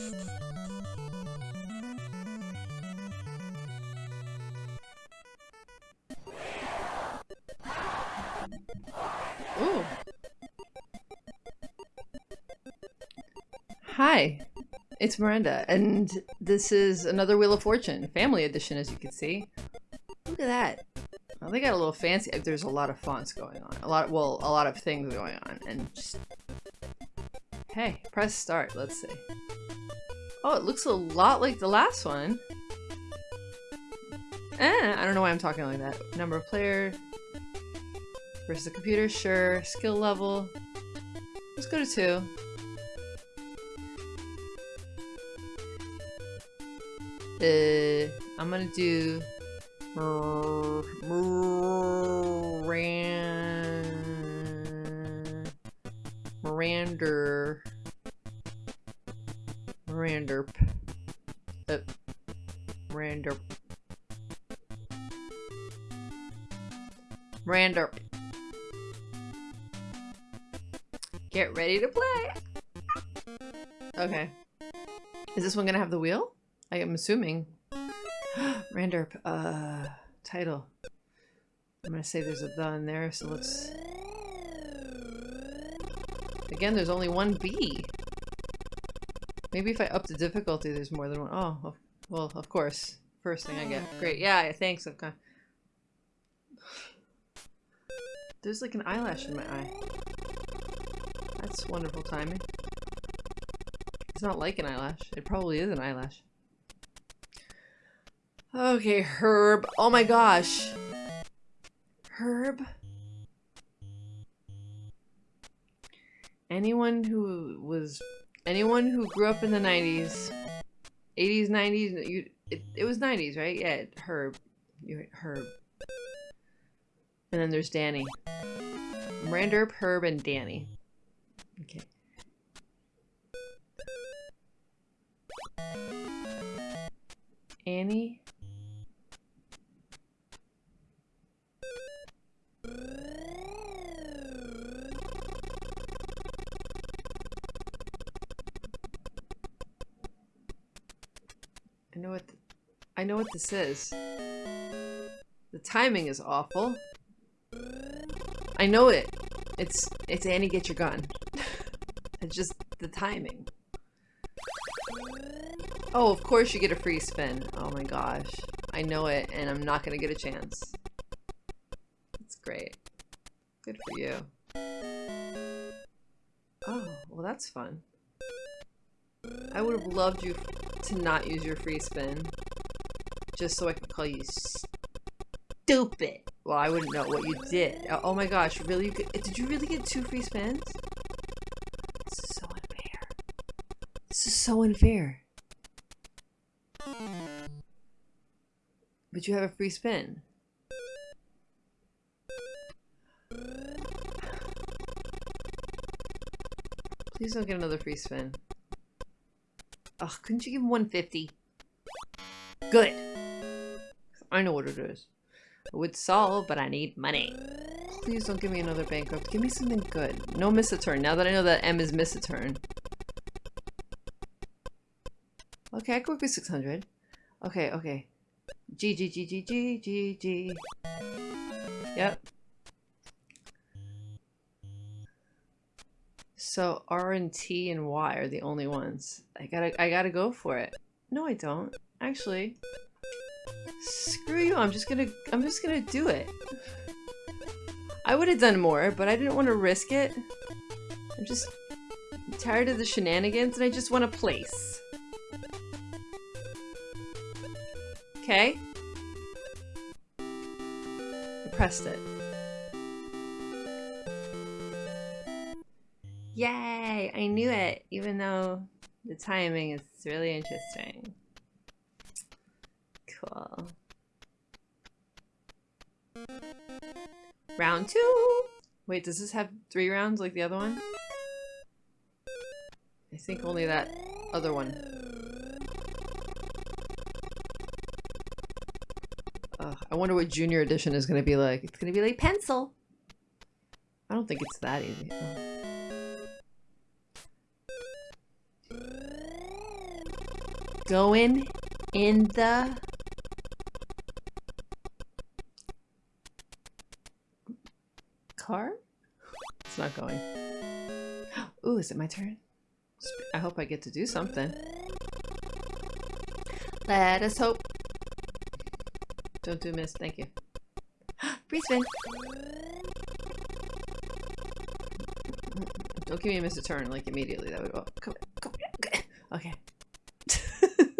Ooh. Hi, it's Miranda, and this is another Wheel of Fortune, family edition, as you can see. Look at that. Well, they got a little fancy. There's a lot of fonts going on. A lot, well, a lot of things going on, and just... Hey, press start. Let's see. Oh, it looks a lot like the last one. Eh, I don't know why I'm talking like that. Number of player versus the computer, sure. Skill level. Let's go to two. Uh, I'm gonna do Mirander Miranderp uh, Miranderp Miranderp Get ready to play! Okay. Is this one gonna have the wheel? I am assuming. Randerp, uh, title. I'm gonna say there's a the in there, so let's... Again, there's only one B. Maybe if I up the difficulty, there's more than one. Oh, well, of course. First thing I get. Ah. Great. Yeah, thanks. I've. There's like an eyelash in my eye. That's wonderful timing. It's not like an eyelash. It probably is an eyelash. Okay, Herb. Oh my gosh. Herb? Anyone who was... Anyone who grew up in the 90s, 80s, 90s, you, it, it was 90s, right? Yeah, Herb. You, Herb. And then there's Danny. Randerp, Herb, and Danny. Okay. Annie? I know what this is. The timing is awful. I know it. It's it's Annie get your gun. it's just the timing. Oh, of course you get a free spin. Oh my gosh. I know it and I'm not gonna get a chance. It's great. Good for you. Oh, well that's fun. I would have loved you to not use your free spin. Just so I can call you stupid. Well, I wouldn't know what you did. Oh, oh my gosh, really? Did you really get two free spins? This is so unfair. This is so unfair. But you have a free spin. Please don't get another free spin. Ugh, couldn't you give him 150? Good. I know what it is. I would solve, but I need money. Please don't give me another bankrupt. Give me something good. No miss a turn. Now that I know that M is miss a turn. Okay, I can work with 600. Okay, okay. G, G, G, G, G, G, G. Yep. So R and T and Y are the only ones. I gotta I gotta go for it. No, I don't. Actually. Screw you, I'm just gonna I'm just gonna do it. I would have done more, but I didn't want to risk it. I'm just tired of the shenanigans and I just want a place. Okay. I pressed it. Yay! I knew it, even though the timing is really interesting. Cool. Round two! Wait, does this have three rounds like the other one? I think only that other one. I wonder what junior edition is going to be like. It's going to be like pencil. I don't think it's that easy. Oh. going in the car? It's not going. Ooh, is it my turn? I hope I get to do something. Let us hope. Don't do miss, thank you. Free spin! Don't give me a miss a turn, like, immediately. That would- oh, come, come, okay. okay.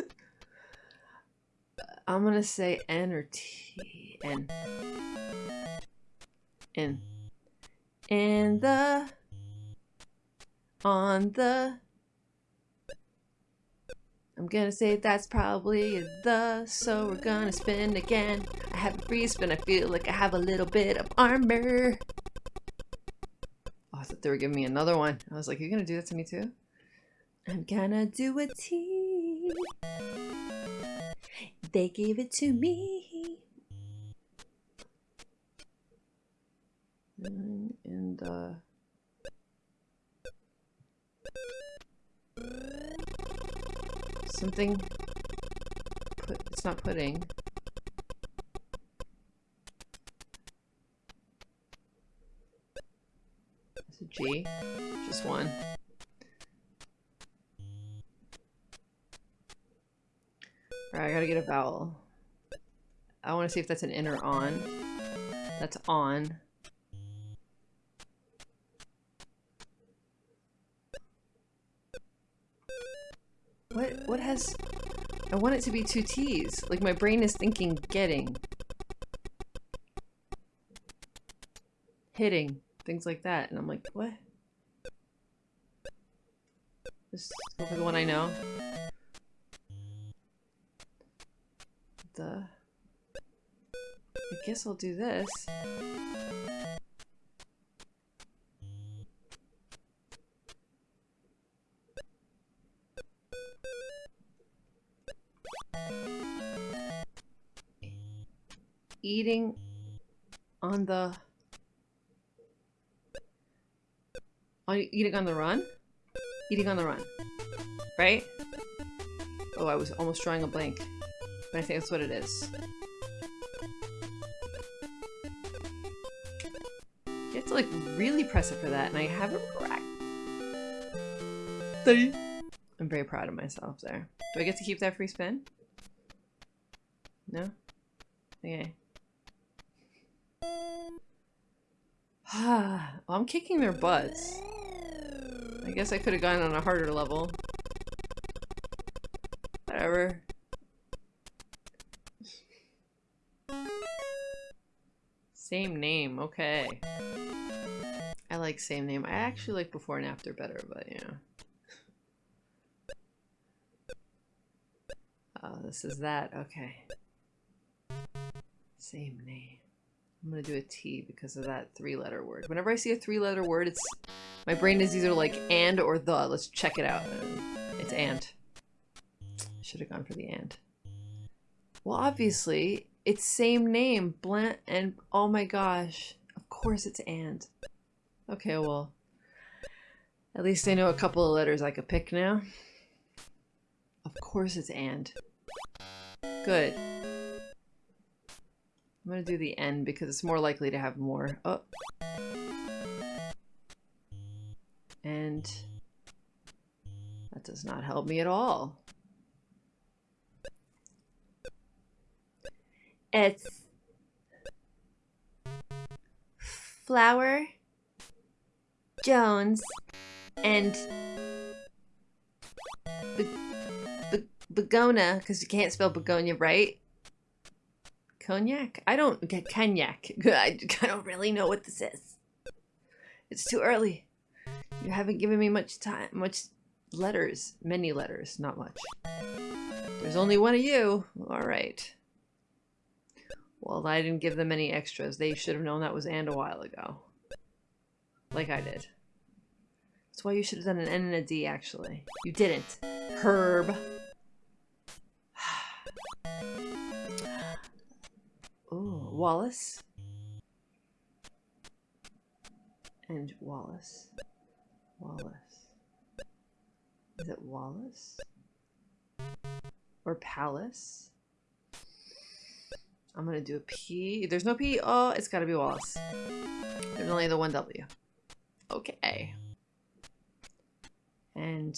I'm gonna say N or T. N. N. In the... On the... I'm gonna say that's probably the, so we're gonna spin again. I have a free spin, I feel like I have a little bit of armor. Oh, I thought they were giving me another one. I was like, you're gonna do that to me too? I'm gonna do a T. They gave it to me. And, uh... Something... Put, it's not pudding. It's a G. Just one. Alright, I gotta get a vowel. I want to see if that's an in or on. That's on. I want it to be two T's. Like my brain is thinking getting. Hitting. Things like that. And I'm like, what? This is the one I know. The I guess I'll do this. Eating on the on eating on the run? Eating on the run. Right? Oh, I was almost drawing a blank. But I think that's what it is. You have to like really press it for that, and I have it correct. I'm very proud of myself there. Do I get to keep that free spin? No? Okay. well, I'm kicking their butts. I guess I could have gone on a harder level. Whatever. Same name, okay. I like same name. I actually like before and after better, but you know. Oh, this is that. Okay. Same name. I'm gonna do a T because of that three-letter word. Whenever I see a three-letter word, it's my brain is either like and or the. Let's check it out. It's and. Should have gone for the and. Well, obviously, it's same name, Blant, and oh my gosh, of course it's and. Okay, well, at least I know a couple of letters I could pick now. Of course it's and. Good. I'm gonna do the N because it's more likely to have more. Oh. And that does not help me at all. It's Flower Jones and Be Be Begona, because you can't spell begonia right. Cognac? I don't get cognac. I, I don't really know what this is. It's too early. You haven't given me much time, much letters. Many letters, not much. There's only one of you. All right. Well, I didn't give them any extras. They should have known that was and a while ago. Like I did. That's why you should have done an N and a D, actually. You didn't. Herb. Wallace. And Wallace. Wallace. Is it Wallace? or palace. I'm gonna do a P. There's no P. Oh, it's gotta be Wallace. There's only the one W. Okay. And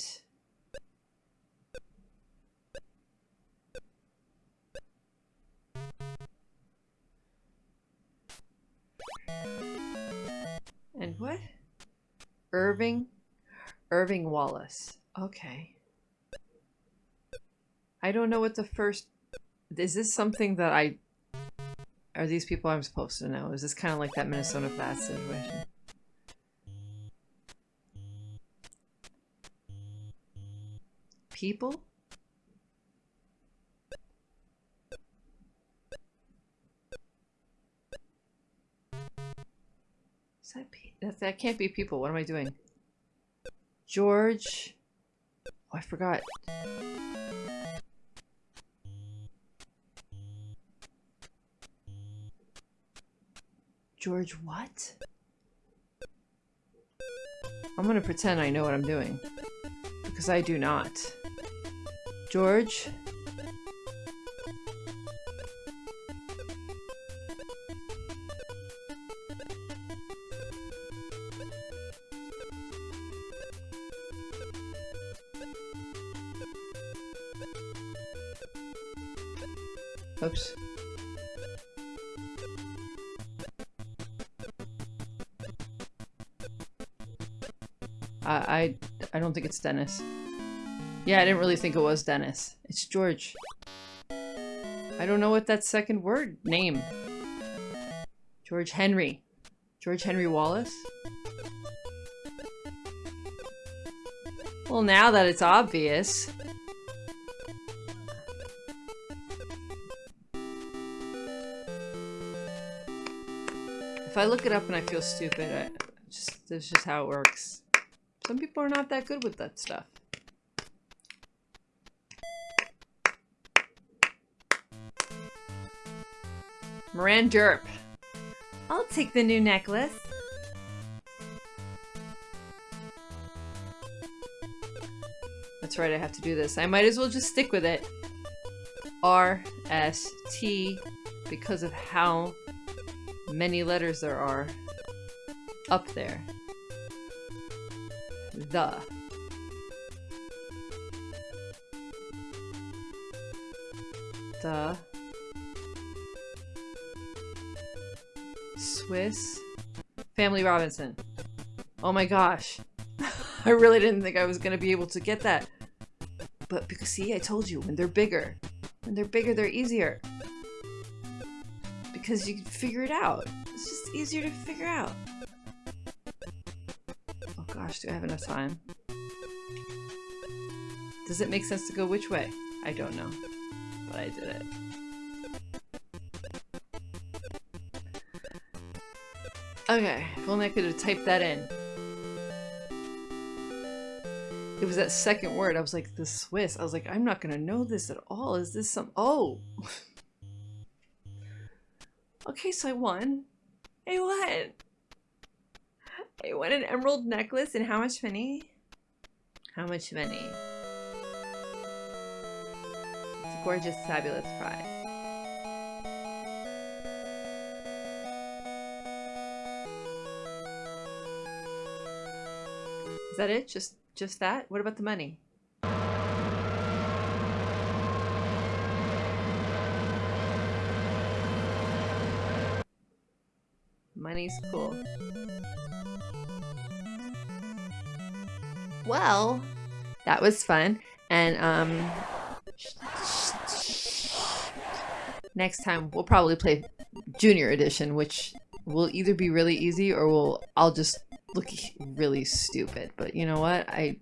What? Irving? Irving Wallace. Okay. I don't know what the first... Is this something that I... Are these people I'm supposed to know? Is this kind of like that Minnesota Fats situation? People? That, can't be people. What am I doing? George. Oh, I forgot. George what? I'm gonna pretend I know what I'm doing. Because I do not. George? I, I, I don't think it's Dennis. Yeah, I didn't really think it was Dennis. It's George. I don't know what that second word name. George Henry. George Henry Wallace? Well, now that it's obvious. If I look it up and I feel stupid, I just that's just how it works. Some people are not that good with that stuff. Moran Derp. I'll take the new necklace. That's right, I have to do this. I might as well just stick with it. R, S, T, because of how many letters there are up there. The. The. Swiss. Family Robinson. Oh my gosh. I really didn't think I was going to be able to get that. But because, see, I told you, when they're bigger. When they're bigger, they're easier. Because you can figure it out. It's just easier to figure out. Gosh, do I have enough time? Does it make sense to go which way? I don't know. But I did it. Okay, if only I could have typed that in. It was that second word. I was like, the Swiss. I was like, I'm not going to know this at all. Is this some... Oh! okay, so I won. I won! I want an emerald necklace and how much money? How much money? It's a gorgeous, fabulous prize. Is that it? Just just that? What about the money? Money's cool. Well, that was fun. And um next time we'll probably play junior edition, which will either be really easy or we'll—I'll just look really stupid. But you know what? I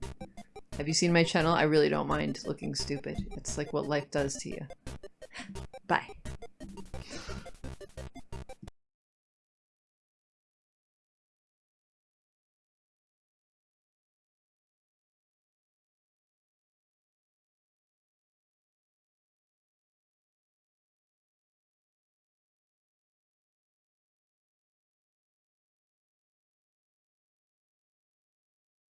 have you seen my channel? I really don't mind looking stupid. It's like what life does to you.